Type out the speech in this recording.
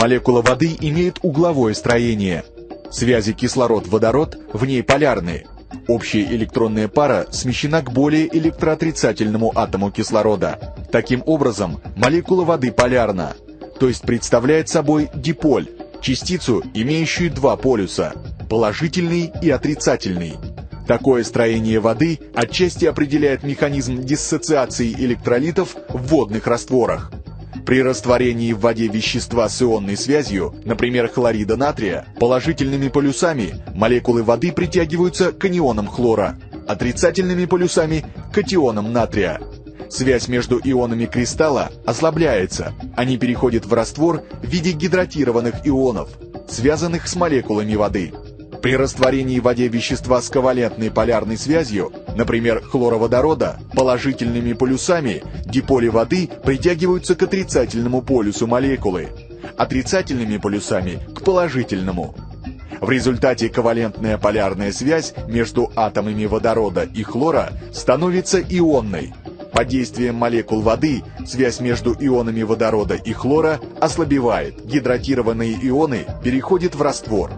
Молекула воды имеет угловое строение. Связи кислород-водород в ней полярны. Общая электронная пара смещена к более электроотрицательному атому кислорода. Таким образом, молекула воды полярна, то есть представляет собой диполь, частицу, имеющую два полюса – положительный и отрицательный. Такое строение воды отчасти определяет механизм диссоциации электролитов в водных растворах. При растворении в воде вещества с ионной связью, например, хлорида натрия, положительными полюсами молекулы воды притягиваются к анионам хлора, отрицательными полюсами – к катионам натрия. Связь между ионами кристалла ослабляется, они переходят в раствор в виде гидратированных ионов, связанных с молекулами воды. При растворении в воде вещества с ковалентной полярной связью, например, хлороводорода, положительными полюсами диполи воды притягиваются к отрицательному полюсу молекулы, отрицательными полюсами к положительному. В результате ковалентная полярная связь между атомами водорода и хлора становится ионной. Под действием молекул воды связь между ионами водорода и хлора ослабевает, гидратированные ионы переходят в раствор.